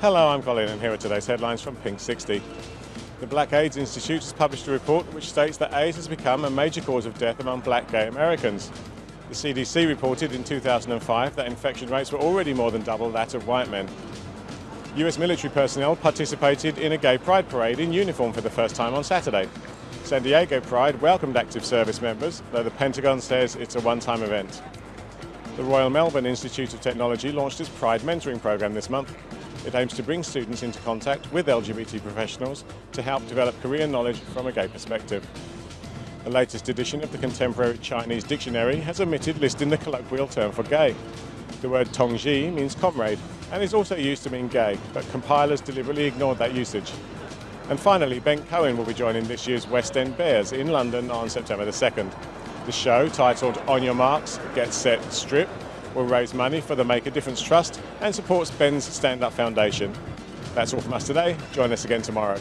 Hello, I'm Colin and here are today's headlines from Pink 60. The Black AIDS Institute has published a report which states that AIDS has become a major cause of death among black gay Americans. The CDC reported in 2005 that infection rates were already more than double that of white men. US military personnel participated in a gay pride parade in uniform for the first time on Saturday. San Diego Pride welcomed active service members, though the Pentagon says it's a one-time event. The Royal Melbourne Institute of Technology launched its Pride Mentoring Programme this month. It aims to bring students into contact with LGBT professionals to help develop career knowledge from a gay perspective. The latest edition of the Contemporary Chinese Dictionary has omitted listing the colloquial term for gay. The word tongzhi means comrade and is also used to mean gay, but compilers deliberately ignored that usage. And finally, Ben Cohen will be joining this year's West End Bares in London on September the 2nd. The show, titled On Your Marks, Get Set, Strip, will raise money for the Make a Difference Trust and supports Ben's Stand Up Foundation. That's all from us today. Join us again tomorrow.